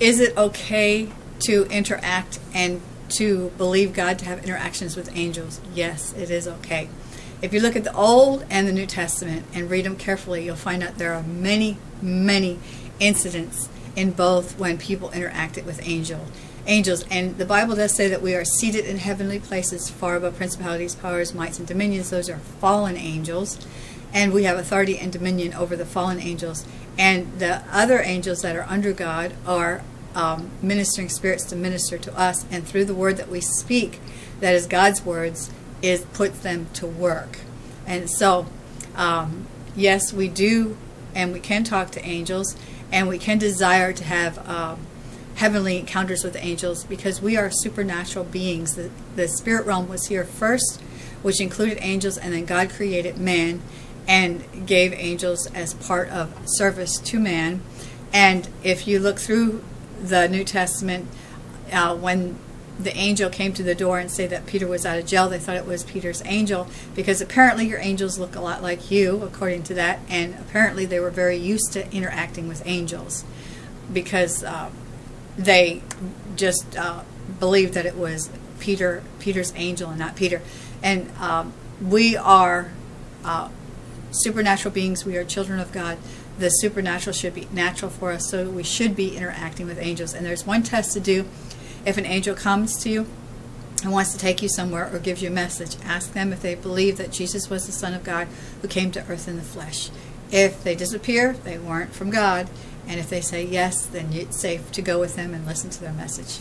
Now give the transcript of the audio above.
is it okay to interact and to believe God to have interactions with angels? Yes, it is okay. If you look at the Old and the New Testament and read them carefully, you'll find out there are many, many incidents in both when people interacted with angel, angels. And the Bible does say that we are seated in heavenly places far above principalities, powers, mights, and dominions. Those are fallen angels. And we have authority and dominion over the fallen angels. And the other angels that are under God are um, ministering spirits to minister to us. And through the word that we speak, that is God's words, is puts them to work. And so, um, yes, we do, and we can talk to angels, and we can desire to have um, heavenly encounters with angels because we are supernatural beings. The, the spirit realm was here first, which included angels, and then God created man and gave angels as part of service to man. And if you look through the New Testament, uh, when the angel came to the door and say that Peter was out of jail. They thought it was Peter's angel because apparently your angels look a lot like you, according to that, and apparently they were very used to interacting with angels because uh, they just uh, believed that it was Peter, Peter's angel, and not Peter. And um, we are uh, supernatural beings. We are children of God. The supernatural should be natural for us, so we should be interacting with angels. And there's one test to do if an angel comes to you and wants to take you somewhere or gives you a message, ask them if they believe that Jesus was the Son of God who came to earth in the flesh. If they disappear, they weren't from God. And if they say yes, then it's safe to go with them and listen to their message.